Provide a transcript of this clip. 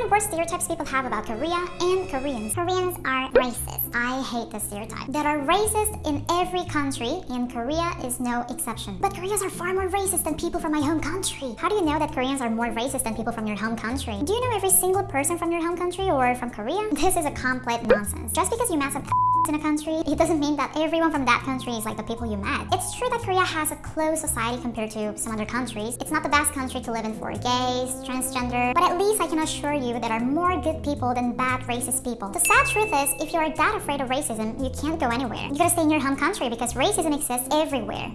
10 worst stereotypes people have about Korea and Koreans. Koreans are racist. I hate this stereotype. There are racists in every country, and Korea is no exception. But Koreans are far more racist than people from my home country. How do you know that Koreans are more racist than people from your home country? Do you know every single person from your home country or from Korea? This is a complete nonsense. Just because you met some in a country, it doesn't mean that everyone from that country is like the people you met. It's true that Korea has a closed society compared to some other countries. It's not the best country to live in for gays, transgender, but at least I can assure you there are more good people than bad racist people. The sad truth is, if you are that afraid of racism, you can't go anywhere. You gotta stay in your home country because racism exists everywhere.